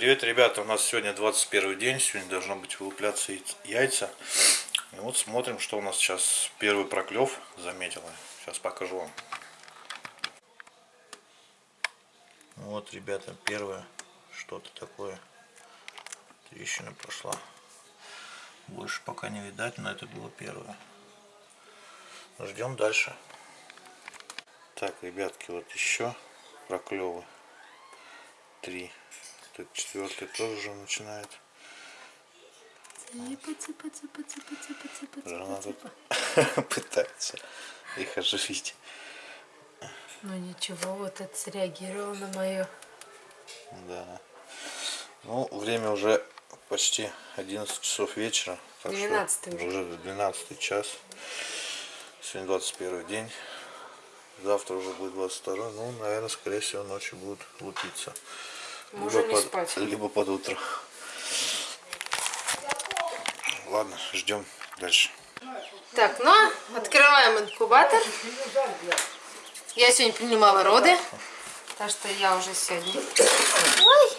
ребята, у нас сегодня 21 день, сегодня должно быть вылупляться яйца. И вот смотрим, что у нас сейчас первый проклев заметила. Сейчас покажу вам. Вот, ребята, первое что-то такое. Трещина пошла. Больше пока не видать, но это было первое. Ждем дальше. Так, ребятки, вот еще проклевы. Три. Тут четвертый тоже уже начинает. Цыпа, цыпа, цыпа, цыпа, цыпа, цыпа, Жена цыпа, тут цыпа. пытается их оживить. Ну ничего, вот это среагировал на мое. Да. Ну, время уже почти 11 часов вечера. так что 12 уже. Уже 12 час. Сегодня 21 день. Завтра уже будет 22. Ну, наверное, скорее всего, ночью будут лупиться. Можно не под, спать. либо под утро. Ладно, ждем дальше. Так, ну, открываем инкубатор. Я сегодня принимала роды, так что я уже сегодня... Ой,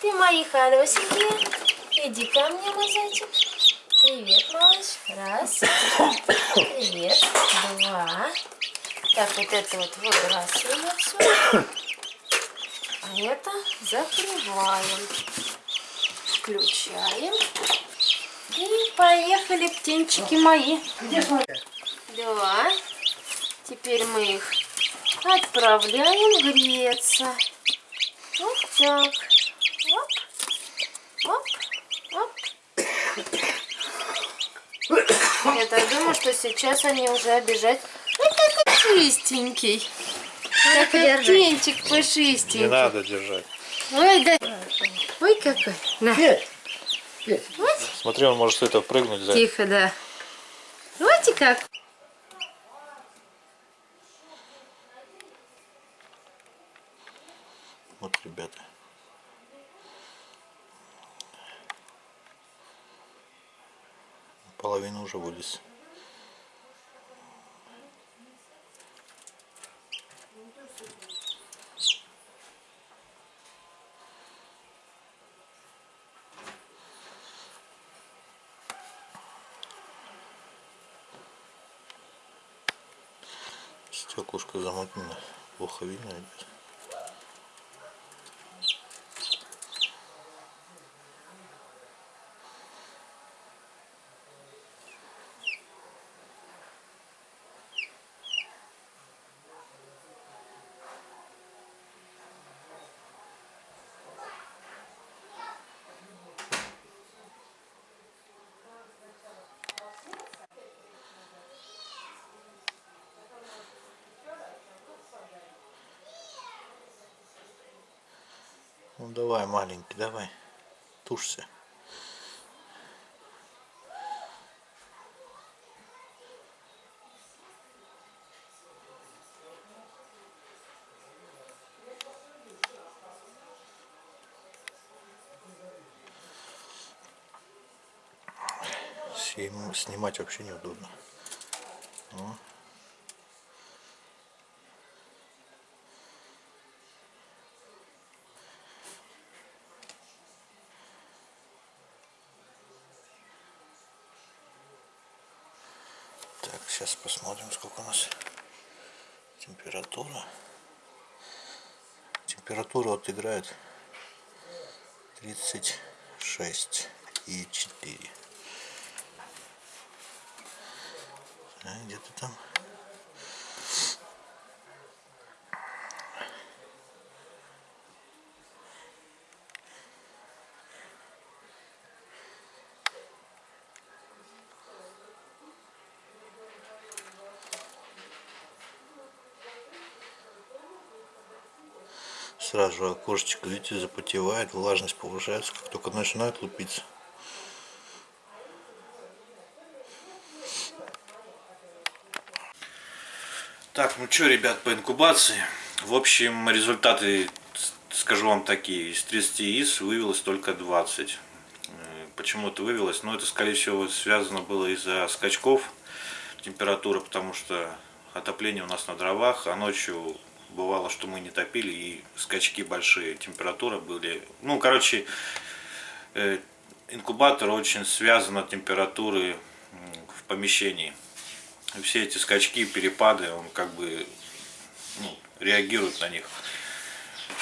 ты мои хорошенькие. Иди ко мне, мой зайчик. Привет, малыш. Раз. Привет. Два. Так, вот это вот выбрасываем отсюда. Это закрываем. Включаем. И поехали, птенчики мои. Да. Теперь мы их отправляем греться. Вот так. Оп. Оп. Оп. Я так думаю, что сейчас они уже обижать. Ой, какой чистенький. Какой птенчик Не пушистенький. надо держать. Ой, да. Ой, какой. На. Смотри, он может это прыгнуть за. Тихо, да. Вот и как. Вот, ребята. Половина уже вылез. Стеклышко замутнено. Плохо видно, ребят. Ну давай, маленький, давай. Тушься. Снимать вообще неудобно. О. Так, сейчас посмотрим, сколько у нас температура. Температура вот играет 36 и 4. А, где-то там. Сразу окошечко, видите, запотевает, влажность повышается, как только начинает лупиться. Так, ну что, ребят, по инкубации. В общем, результаты, скажу вам такие. Из 30 яиц вывелось только 20. Э, Почему это вывелось? Ну, это, скорее всего, связано было из-за скачков температуры, потому что отопление у нас на дровах, а ночью бывало, что мы не топили, и скачки большие, температура были. Ну, короче, э, инкубатор очень связан от температуры в помещении. Все эти скачки, перепады, он как бы ну, реагирует на них.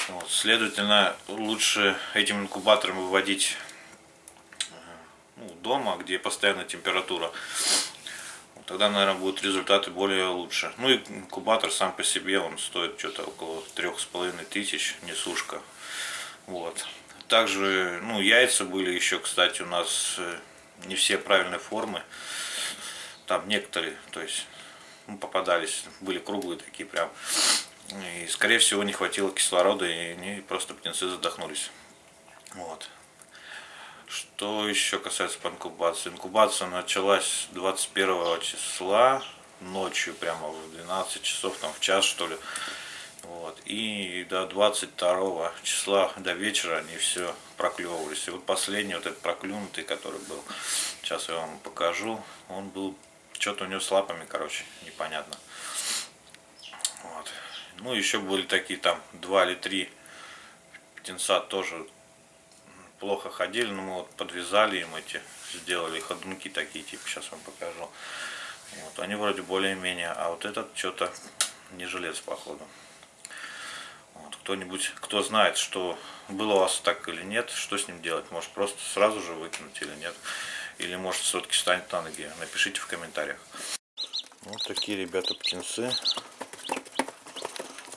Вот, следовательно, лучше этим инкубатором выводить э, ну, дома, где постоянная температура. Тогда, наверное, будут результаты более лучше. Ну и инкубатор сам по себе, он стоит что-то около трех с половиной тысяч, несушка. Вот. Также, ну, яйца были еще, кстати, у нас э, не все правильной формы. Там некоторые, то есть, ну, попадались, были круглые такие прям. И, скорее всего, не хватило кислорода, и они просто птенцы задохнулись. Вот. Что еще касается по инкубации? Инкубация началась 21 числа, ночью, прямо в 12 часов, там в час что ли. Вот. И до 22 числа, до вечера они все проклевывались. И вот последний вот этот проклюнутый, который был, сейчас я вам покажу, он был, что-то у него с лапами, короче, непонятно. Вот. Ну, еще были такие там два или три птенца тоже плохо ходили, но мы вот подвязали им эти, сделали ходунки такие, типа, сейчас вам покажу. Вот, они вроде более-менее, а вот этот что-то не жилец, походу. Вот, кто-нибудь, кто знает, что было у вас так или нет, что с ним делать, может просто сразу же выкинуть или нет, или может все-таки встанет на ноги, напишите в комментариях. Вот такие ребята птенцы.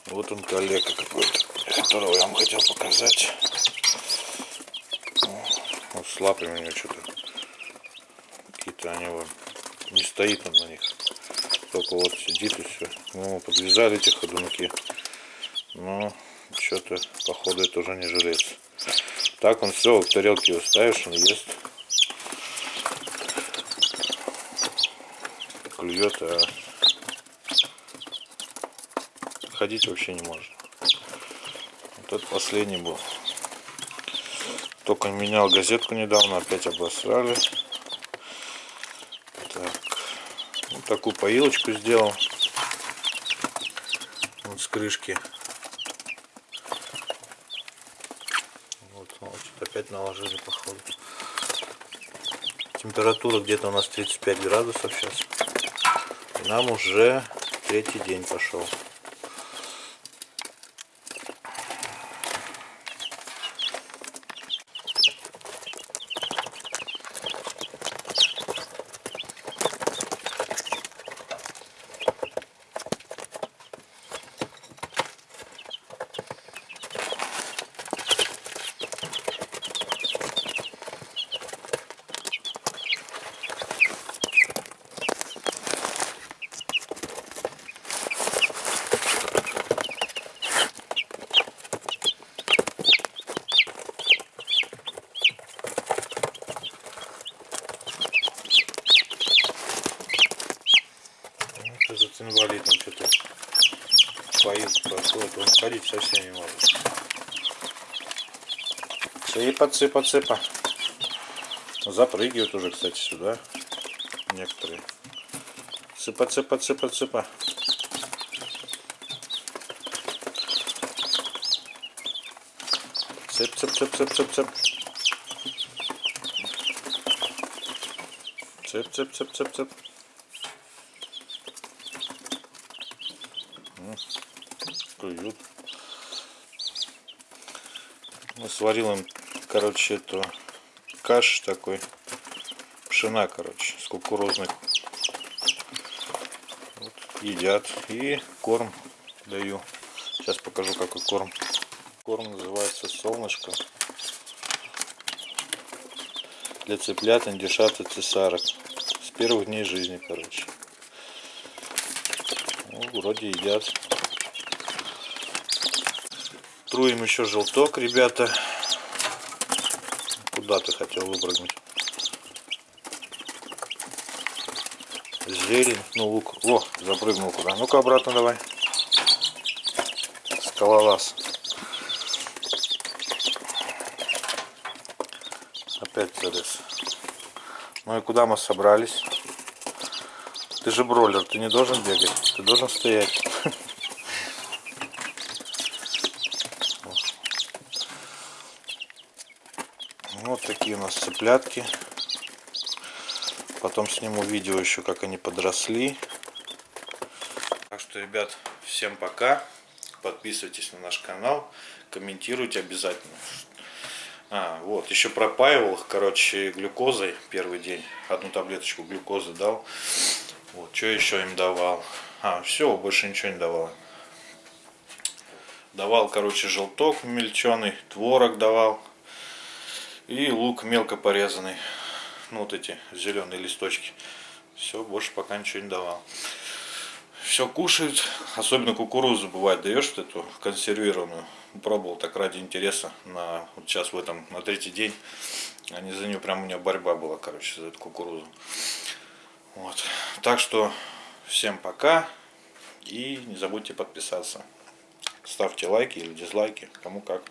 Вот он коллега какой-то, которого я вам хотел показать. С лапами у него что-то какие-то они вот не стоит он на них. Только вот сидит и все. Мы ему подвязали эти ходунки. Но что-то походу это уже не жилец. Так он все, в тарелке его ставишь, он ест. Клюет, а ходить вообще не может. Вот этот последний был. Только менял газетку недавно, опять обосрали. Так. Вот такую поилочку сделал. Вот с крышки. Вот, вот опять наложили походу. Температура где-то у нас 35 градусов сейчас. И нам уже третий день пошел. Ну, Этот инвалид он что-то поит, проходит, он ходить совсем не может. Цыпа, цыпа, цыпа. Запрыгивают уже, кстати, сюда. Некоторые. Цыпа, цыпа, цыпа, цыпа. Цып, цып, цып, цып, цып, цып. Цып, цып, цып, цып, цып. Клюют. Мы сварил им, короче, эту каш такой, пшена, короче, с кукурузной. Вот, едят. И корм даю. Сейчас покажу, какой корм. Корм называется солнышко. Для цыплят, индюшат и цесарок. С первых дней жизни, короче. Ну, вроде едят. Труем еще желток, ребята. Куда ты хотел выпрыгнуть? Зелень, ну лук. О, запрыгнул куда. Ну-ка обратно давай. Скалолаз. Опять залез. Ну и куда мы собрались? Ты же бройлер, ты не должен бегать, ты должен стоять. Вот такие у нас цыплятки. Потом сниму видео еще, как они подросли. Так что, ребят, всем пока. Подписывайтесь на наш канал, комментируйте обязательно. А, вот, еще пропаивал их, короче, глюкозой первый день. Одну таблеточку глюкозы дал. Вот, что еще им давал? А, все, больше ничего не давал. Давал, короче, желток мельченый, творог давал. И лук мелко порезанный. Ну, вот эти зеленые листочки. Все, больше пока ничего не давал. Все кушают, особенно кукурузу бывает даешь вот эту консервированную. Пробовал так ради интереса на вот сейчас в этом на третий день. Они за нее прям у меня борьба была, короче, за эту кукурузу. Вот. Так что всем пока и не забудьте подписаться. Ставьте лайки или дизлайки, кому как.